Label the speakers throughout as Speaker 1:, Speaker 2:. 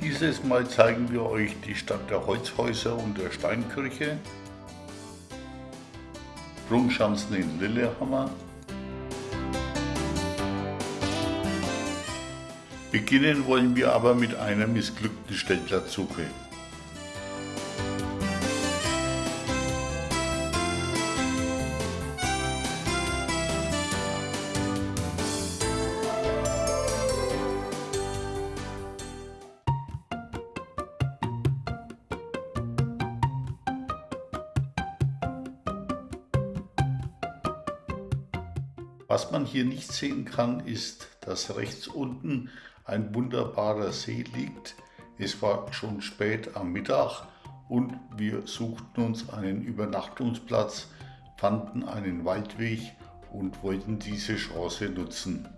Speaker 1: Dieses Mal zeigen wir euch die Stadt der Holzhäuser und der Steinkirche, Sprungschanzen in Lillehammer. Beginnen wollen wir aber mit einer missglückten Stellplatzsuche. Hier nicht sehen kann, ist, dass rechts unten ein wunderbarer See liegt. Es war schon spät am Mittag und wir suchten uns einen Übernachtungsplatz, fanden einen Waldweg und wollten diese Chance nutzen.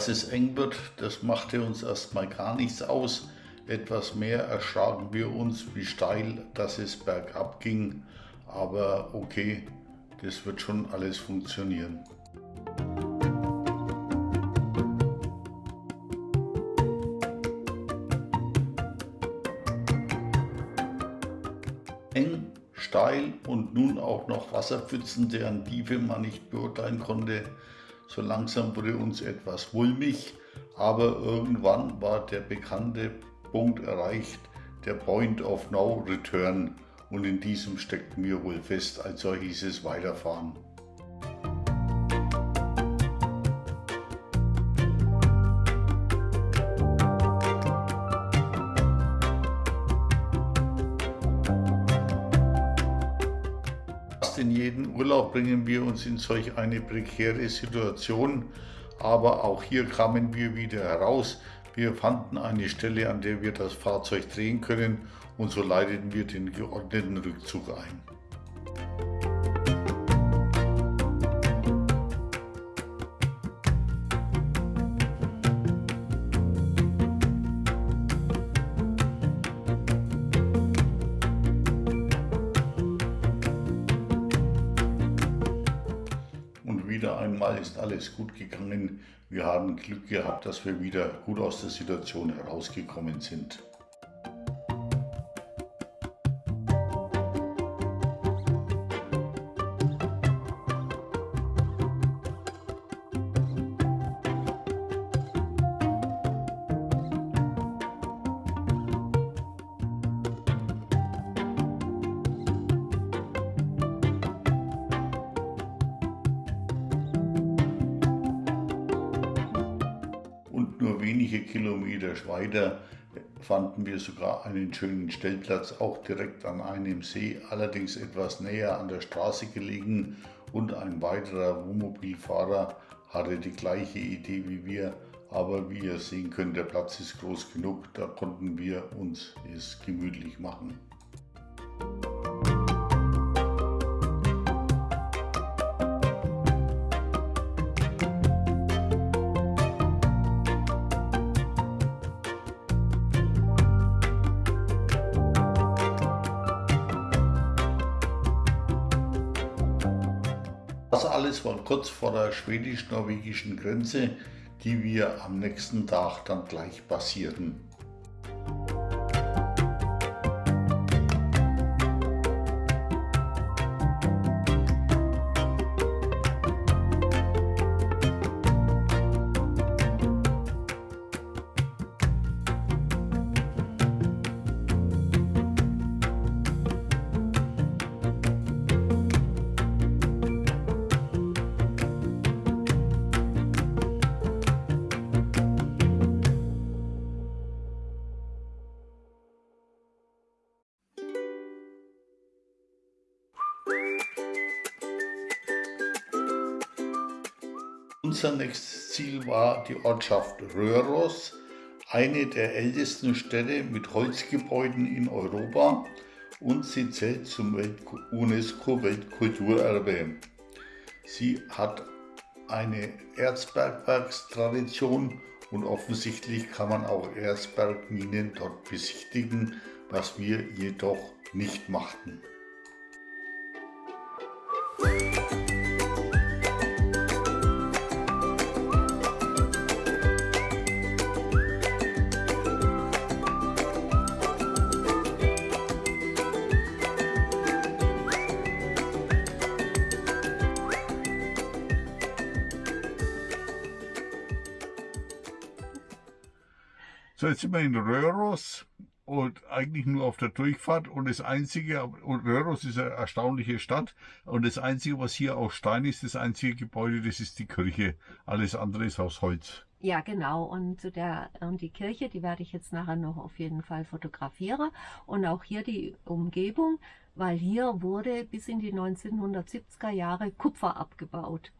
Speaker 1: Dass es eng wird, das machte uns erstmal gar nichts aus. Etwas mehr erschraken wir uns, wie steil dass es bergab ging. Aber okay, das wird schon alles funktionieren. Eng, steil und nun auch noch Wasserpfützen, deren Tiefe man nicht beurteilen konnte. So langsam wurde uns etwas mulmig, aber irgendwann war der bekannte Punkt erreicht, der Point of No Return und in diesem steckten wir wohl fest, also hieß es weiterfahren. Bringen wir uns in solch eine prekäre Situation, aber auch hier kamen wir wieder heraus. Wir fanden eine Stelle, an der wir das Fahrzeug drehen können und so leiteten wir den geordneten Rückzug ein. Ist alles gut gegangen. Wir haben Glück gehabt, dass wir wieder gut aus der Situation herausgekommen sind. Wenige Kilometer weiter fanden wir sogar einen schönen Stellplatz, auch direkt an einem See, allerdings etwas näher an der Straße gelegen und ein weiterer Wohnmobilfahrer hatte die gleiche Idee wie wir, aber wie ihr sehen könnt, der Platz ist groß genug, da konnten wir uns es gemütlich machen. Alles war kurz vor der schwedisch-norwegischen Grenze, die wir am nächsten Tag dann gleich passierten. Unser nächstes Ziel war die Ortschaft Röhros, eine der ältesten Städte mit Holzgebäuden in Europa und sie zählt zum UNESCO-Weltkulturerbe. Sie hat eine Erzbergwerkstradition und offensichtlich kann man auch Erzbergminen dort besichtigen, was wir jedoch nicht machten. So, jetzt sind wir in Röhros und eigentlich nur auf der Durchfahrt und das einzige, und Röhros ist eine erstaunliche Stadt und das einzige, was hier aus Stein ist, das einzige Gebäude, das ist die Kirche. Alles andere ist aus Holz.
Speaker 2: Ja, genau. Und zu der und die Kirche, die werde ich jetzt nachher noch auf jeden Fall fotografieren. Und auch hier die Umgebung, weil hier wurde bis in die 1970er Jahre Kupfer abgebaut.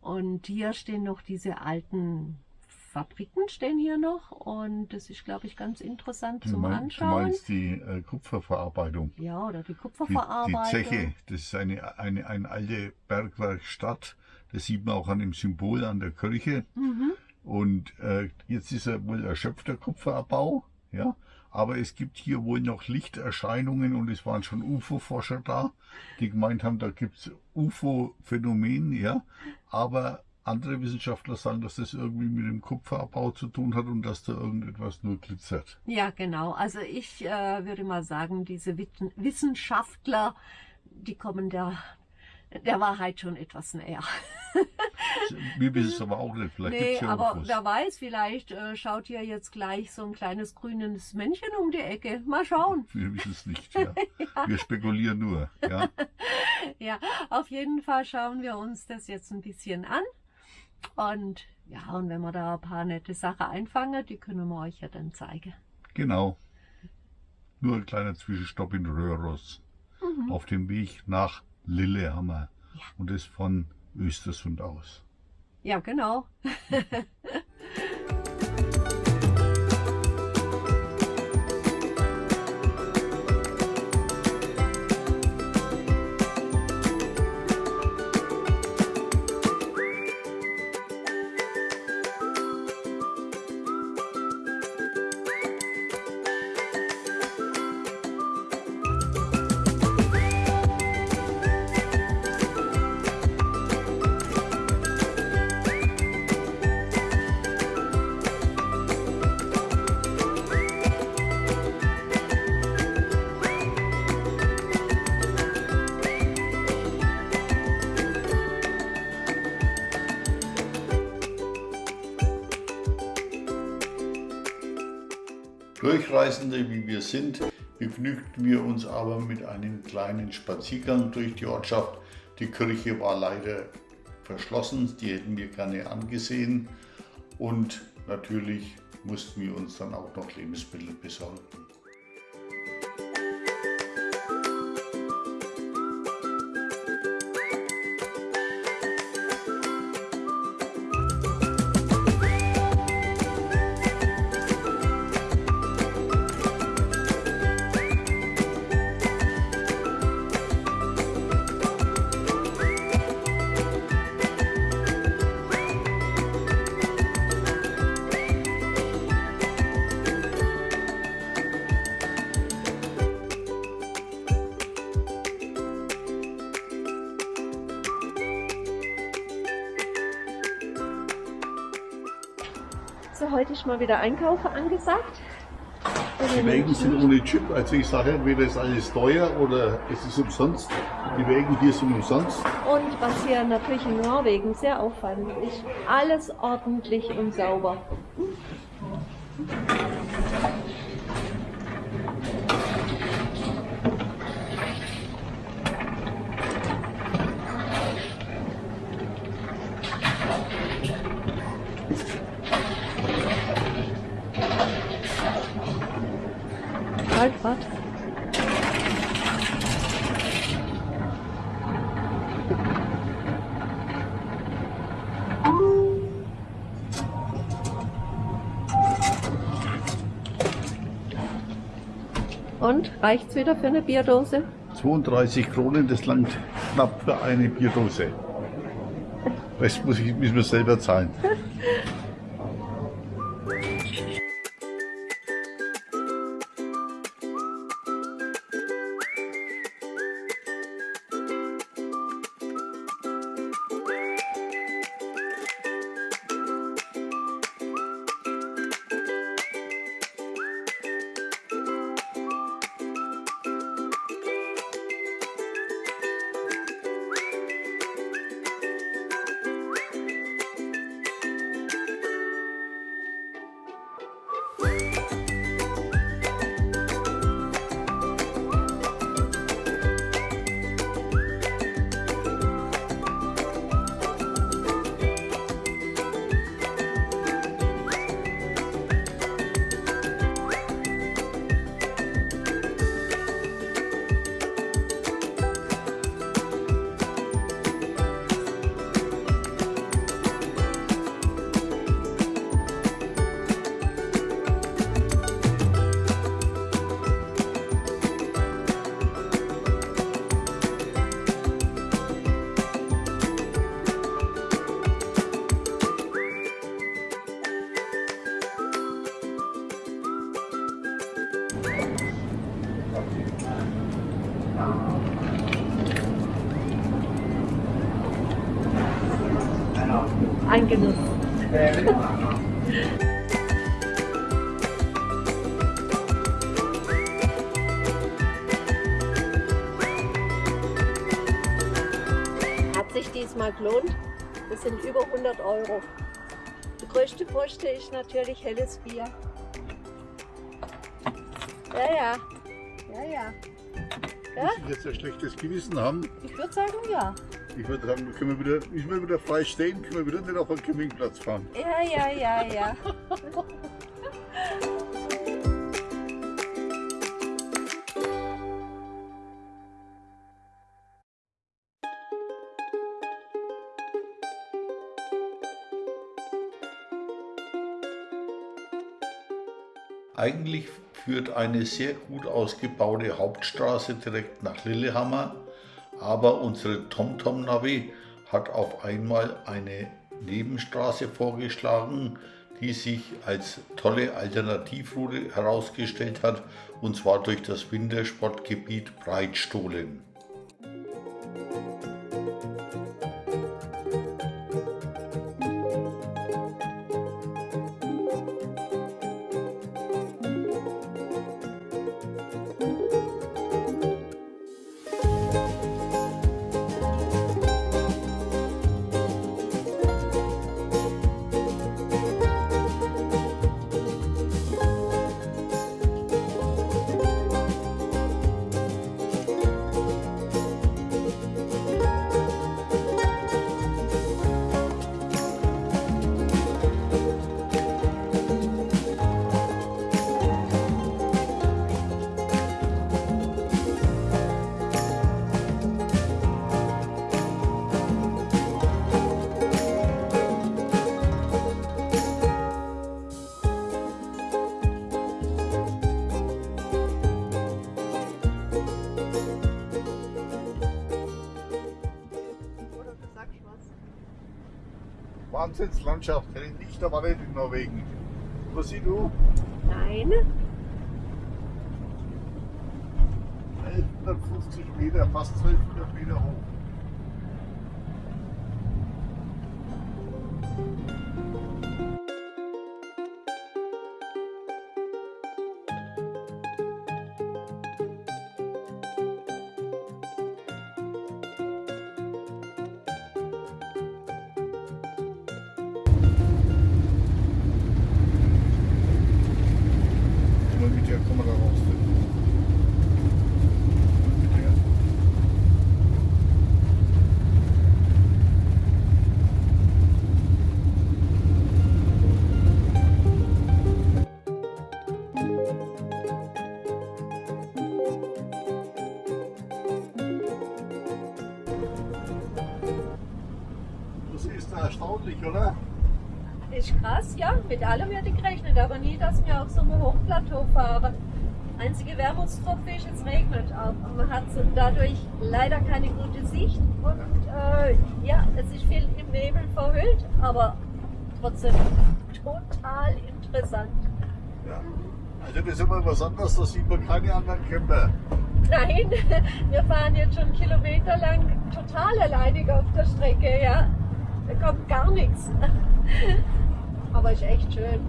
Speaker 2: Und hier stehen noch diese alten Fabriken stehen hier noch und das ist, glaube ich, ganz interessant zum
Speaker 1: mein,
Speaker 2: Anschauen.
Speaker 1: Du meinst die äh, Kupferverarbeitung?
Speaker 2: Ja, oder die Kupferverarbeitung.
Speaker 1: Die, die Zeche, das ist eine, eine, eine alte Bergwerkstatt. Das sieht man auch an dem Symbol an der Kirche. Mhm. Und äh, jetzt ist er wohl erschöpfter Kupferabbau. Ja, aber es gibt hier wohl noch Lichterscheinungen und es waren schon UFO-Forscher da, die gemeint haben, da gibt es UFO-Phänomen, ja, aber andere Wissenschaftler sagen, dass das irgendwie mit dem Kupferabbau zu tun hat und dass da irgendetwas nur glitzert.
Speaker 2: Ja, genau. Also ich äh, würde mal sagen, diese Wissenschaftler, die kommen der, der Wahrheit schon etwas näher.
Speaker 1: Wir wissen es aber auch nicht. Vielleicht
Speaker 2: nee,
Speaker 1: ja
Speaker 2: aber wer weiß, vielleicht äh, schaut hier jetzt gleich so ein kleines grünes Männchen um die Ecke. Mal schauen.
Speaker 1: Wir wissen es nicht. Ja. ja. Wir spekulieren nur. Ja.
Speaker 2: ja, auf jeden Fall schauen wir uns das jetzt ein bisschen an. Und ja, und wenn wir da ein paar nette Sachen einfangen, die können wir euch ja dann zeigen.
Speaker 1: Genau. Nur ein kleiner Zwischenstopp in Röhros. Mhm. Auf dem Weg nach Lillehammer. Ja. Und das von Östersund aus.
Speaker 2: Ja, genau.
Speaker 1: Durchreisende wie wir sind, begnügten wir uns aber mit einem kleinen Spaziergang durch die Ortschaft. Die Kirche war leider verschlossen, die hätten wir gerne angesehen und natürlich mussten wir uns dann auch noch Lebensmittel besorgen.
Speaker 2: Mal wieder Einkaufen angesagt.
Speaker 1: Die Wägen sind ohne Chip. Also ich sage entweder ist alles teuer oder es ist umsonst. Die Wägen hier sind umsonst.
Speaker 2: Und was hier natürlich in Norwegen sehr auffallend ist, alles ordentlich und sauber. Waldbad. Und reicht's wieder für eine Bierdose?
Speaker 1: 32 Kronen, das langt knapp für eine Bierdose. Das muss ich, müssen wir selber zahlen.
Speaker 2: Genuss. Hat sich diesmal gelohnt. Das sind über 100 Euro. Die größte Poste ist natürlich helles Bier. Ja, ja. Ja, ja. Ja?
Speaker 1: Muss ich jetzt ein schlechtes Gewissen haben?
Speaker 2: Ich würde sagen, ja.
Speaker 1: Ich würde sagen, können wir wieder, ich will wieder frei stehen, können wir wieder nicht auf den Campingplatz fahren.
Speaker 2: Ja, ja, ja, ja.
Speaker 1: Eigentlich führt eine sehr gut ausgebaute Hauptstraße direkt nach Lillehammer, aber unsere TomTom-Navi hat auf einmal eine Nebenstraße vorgeschlagen, die sich als tolle Alternativroute herausgestellt hat, und zwar durch das Wintersportgebiet Breitstohlen. Wahnsinnslandschaft, hätte ich nicht erwartet in Norwegen. Was siehst du?
Speaker 2: Nein.
Speaker 1: 1150 Meter, fast 1200
Speaker 2: Einzige Wermutstropfe ist, es regnet. Aber man hat dadurch leider keine gute Sicht. Und äh, ja, es ist viel im Nebel verhüllt, aber trotzdem total interessant.
Speaker 1: Ja. Also das ist immer was anderes, da sieht man keine anderen Camper.
Speaker 2: Nein, wir fahren jetzt schon kilometerlang total alleinig auf der Strecke, ja. Da kommt gar nichts. Aber ist echt schön.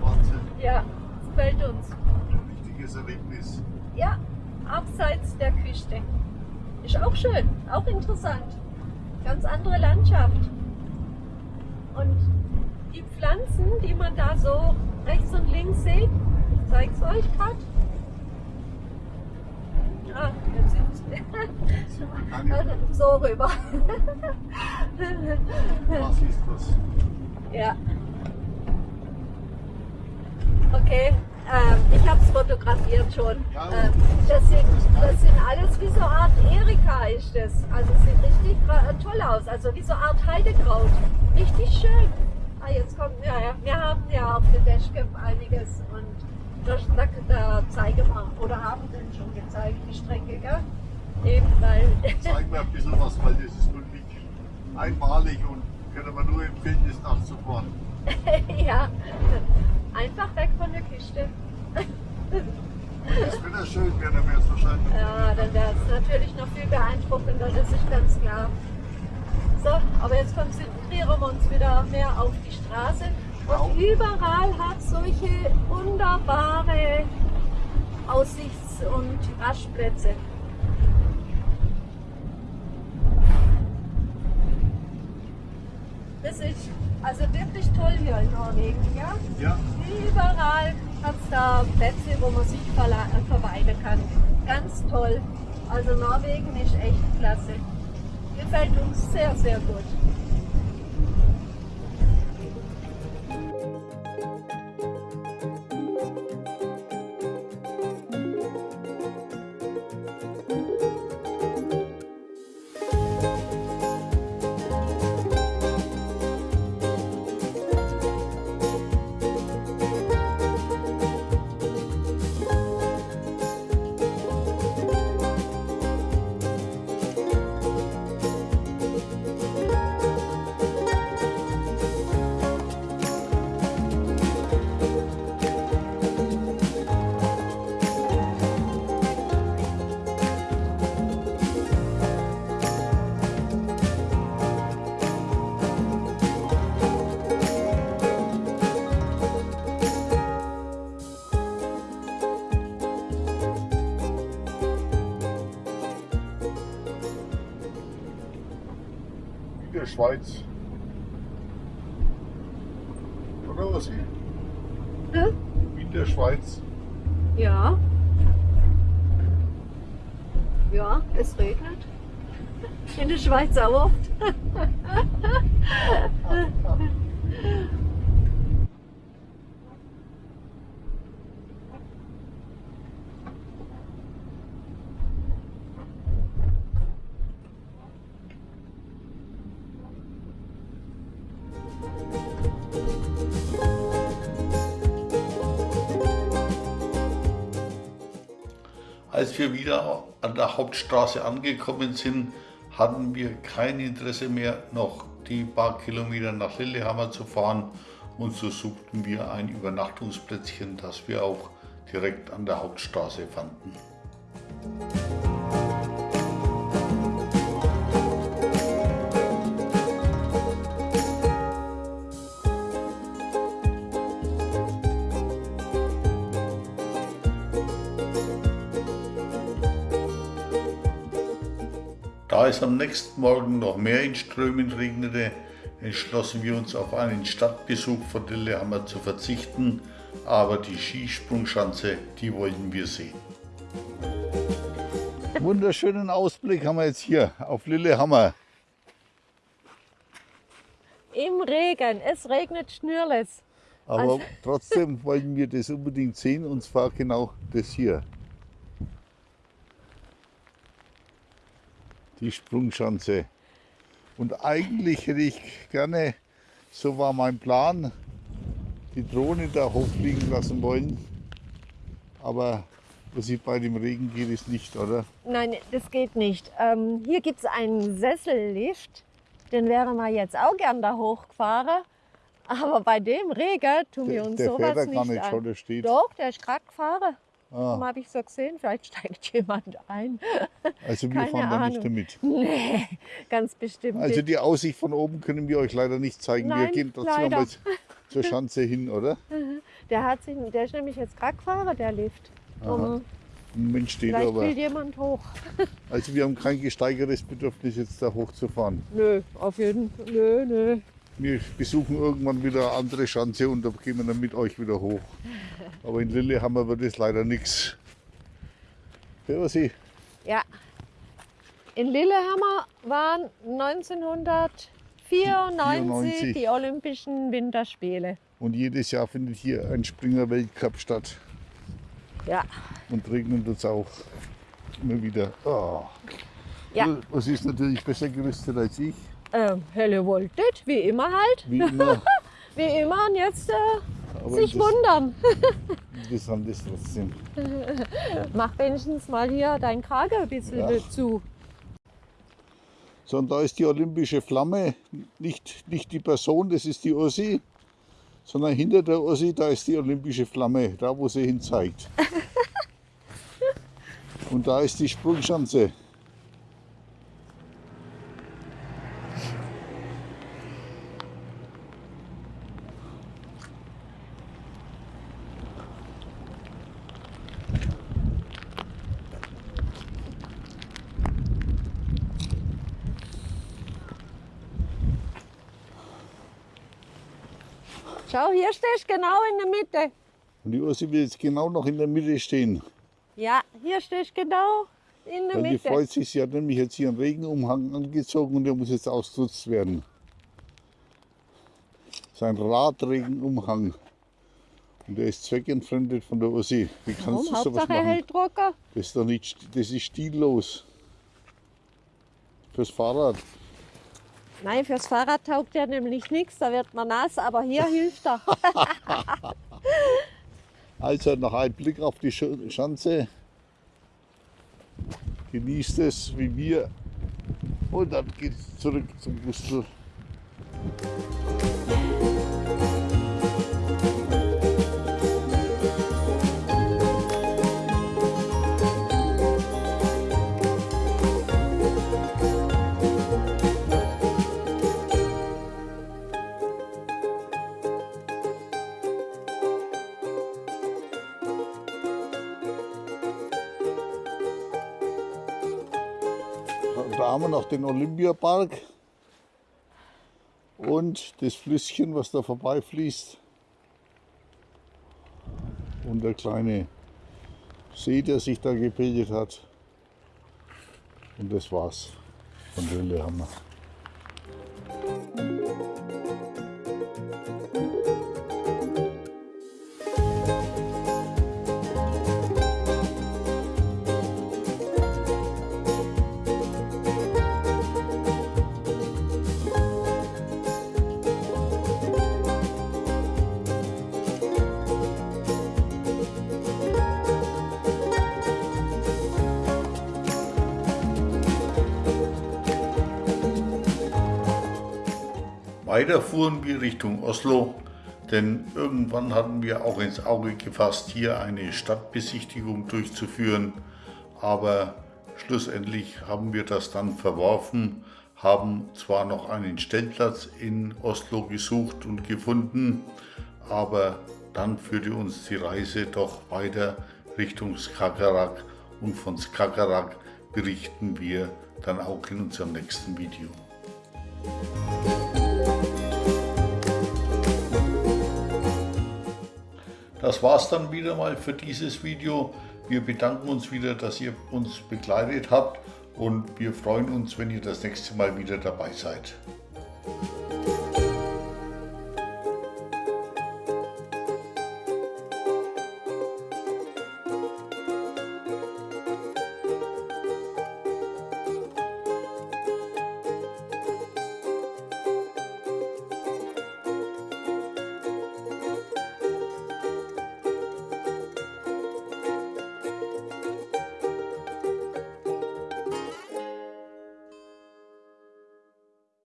Speaker 1: Wahnsinn.
Speaker 2: Ja, es gefällt uns.
Speaker 1: Richtiges Erlebnis.
Speaker 2: Ja, abseits der Küste. Ist auch schön, auch interessant. Ganz andere Landschaft. Und die Pflanzen, die man da so rechts und links sieht, ich zeige es euch gerade. Ah, jetzt sind so rüber.
Speaker 1: was ist das?
Speaker 2: Ja. Okay, ähm, ich habe es fotografiert schon. Ähm, das, sind, das sind alles wie so eine Art Erika ist das. Also es sieht richtig äh, toll aus. Also wie so eine Art Heidekraut. Richtig schön. Ah, jetzt kommt, ja, ja. Wir haben ja auf der Dashcam einiges und da, da, da zeigen wir, oder haben denn schon gezeigt, die Strecke, gell? Eben, weil
Speaker 1: Zeig mir ein bisschen was, weil das ist wirklich einmalig und können wir nur empfehlen, das nachzufahren.
Speaker 2: ja, einfach weg von der Küste.
Speaker 1: Wenn das Wetter schön wäre, dann wäre es wahrscheinlich.
Speaker 2: Ja, dann wäre es natürlich noch viel beeindruckender, das ist ganz klar. So, aber jetzt konzentrieren wir uns wieder mehr auf die Straße. Und überall hat solche wunderbare Aussichts- und Rastplätze. Das ist also wirklich toll hier in Norwegen, ja?
Speaker 1: Ja.
Speaker 2: Überall hat es da Plätze, wo man sich äh, verweilen kann. Ganz toll. Also Norwegen ist echt klasse. Gefällt uns sehr, sehr gut.
Speaker 1: Der Schweiz. Oder was?
Speaker 2: Hä?
Speaker 1: In der Schweiz.
Speaker 2: Ja. Ja, es regnet. In der Schweiz auch oft.
Speaker 1: wieder an der Hauptstraße angekommen sind, hatten wir kein Interesse mehr, noch die paar Kilometer nach Lillehammer zu fahren und so suchten wir ein Übernachtungsplätzchen, das wir auch direkt an der Hauptstraße fanden. Da es am nächsten Morgen noch mehr in Strömen regnete, entschlossen wir uns auf einen Stadtbesuch von Lillehammer zu verzichten, aber die Skisprungschanze, die wollten wir sehen. Wunderschönen Ausblick haben wir jetzt hier auf Lillehammer.
Speaker 2: Im Regen, es regnet Schnürles.
Speaker 1: Aber
Speaker 2: Also-
Speaker 1: trotzdem wollten wir das unbedingt sehen und zwar genau das hier. Die Sprungschanze. Und eigentlich hätte ich gerne, so war mein Plan, die Drohne da hochfliegen lassen wollen. Aber was ich bei dem Regen geht, ist nicht, oder?
Speaker 2: Nein, das geht nicht. Ähm, hier gibt es einen Sessellift. Den wären wir jetzt auch gern da hochgefahren. Aber bei dem Regen tun wir uns
Speaker 1: der
Speaker 2: sowas
Speaker 1: fährt da
Speaker 2: nicht,
Speaker 1: gar nicht
Speaker 2: an.
Speaker 1: schon, der steht.
Speaker 2: Doch, der ist gerade gefahren.
Speaker 1: Ah,
Speaker 2: habe ich so gesehen. Vielleicht steigt jemand ein.
Speaker 1: also wir
Speaker 2: keine
Speaker 1: fahren da nicht damit.
Speaker 2: Nee, ganz bestimmt
Speaker 1: Also die Aussicht von oben können wir euch leider nicht zeigen. wir
Speaker 2: Nein,
Speaker 1: gehen trotzdem
Speaker 2: leider.
Speaker 1: mal zur Schanze hin, oder?
Speaker 2: Der, hat sich, der ist nämlich jetzt gerade gefahren, der Lift. Um,
Speaker 1: Moment steht
Speaker 2: vielleicht
Speaker 1: aber.
Speaker 2: will jemand hoch.
Speaker 1: Also wir haben kein gesteigertes Bedürfnis, jetzt da hochzufahren.
Speaker 2: Nö, auf jeden Fall. Nö, nö.
Speaker 1: Wir besuchen irgendwann wieder eine andere Schanze und da gehen wir dann mit euch wieder hoch. Aber in Lillehammer wird es leider nichts. Ja, Sie,
Speaker 2: Ja. In Lillehammer waren 1994
Speaker 1: 94.
Speaker 2: die Olympischen Winterspiele.
Speaker 1: Und jedes Jahr findet hier ein Springer-Weltcup statt.
Speaker 2: Ja.
Speaker 1: Und regnet uns auch immer wieder. Oh.
Speaker 2: Ja.
Speaker 1: Was ist natürlich besser gerüstet als ich,
Speaker 2: Ähm, Helle Voltet, wie immer halt.
Speaker 1: wie immer.
Speaker 2: Wie immer und jetzt äh, sich wundern.
Speaker 1: interessant ist trotzdem.
Speaker 2: Mach wenigstens mal hier dein Kragen ein bisschen
Speaker 1: Ja.
Speaker 2: zu.
Speaker 1: So, und da ist die olympische Flamme, nicht, nicht die Person, das ist die Ossi, sondern hinter der Ossi, da ist die olympische Flamme, da wo sie hin zeigt. Und da ist die Sprungschanze.
Speaker 3: Hier stehst du genau in der Mitte.
Speaker 1: Und die Ursi will jetzt genau noch in der Mitte stehen.
Speaker 3: Ja, hier stehst du genau in der
Speaker 1: Weil die
Speaker 3: Mitte.
Speaker 1: freut sich, sie hat nämlich jetzt hier einen Regenumhang angezogen und der muss jetzt ausgenutzt werden. Sein Radregenumhang. Und der ist zweckentfremdet von der Ursi. Wie kannst
Speaker 3: Warum?
Speaker 1: du sowas
Speaker 3: Hauptsache
Speaker 1: machen?
Speaker 3: hält.
Speaker 1: Das ist doch nicht, das ist stillos. Fürs Fahrrad.
Speaker 3: Nein, fürs Fahrrad taugt er nämlich nichts, da wird man nass, aber hier hilft er.
Speaker 1: Also noch ein Blick auf die Sch- Schanze. Genießt es wie wir. Und dann geht es zurück zum Gustl. Haben wir noch den Olympiapark und das Flüsschen, was da vorbeifließt. Und der kleine See, der sich da gebildet hat. Und das war's von Lillehammer. Weiter fuhren wir Richtung Oslo, denn irgendwann hatten wir auch ins Auge gefasst, hier eine Stadtbesichtigung durchzuführen. Aber schlussendlich haben wir das dann verworfen, haben zwar noch einen Stellplatz in Oslo gesucht und gefunden, aber dann führte uns die Reise doch weiter Richtung Skagerrak und von Skagerrak berichten wir dann auch in unserem nächsten Video. Das war's dann wieder mal für dieses Video. Wir bedanken uns wieder, dass ihr uns begleitet habt und wir freuen uns, wenn ihr das nächste Mal wieder dabei seid.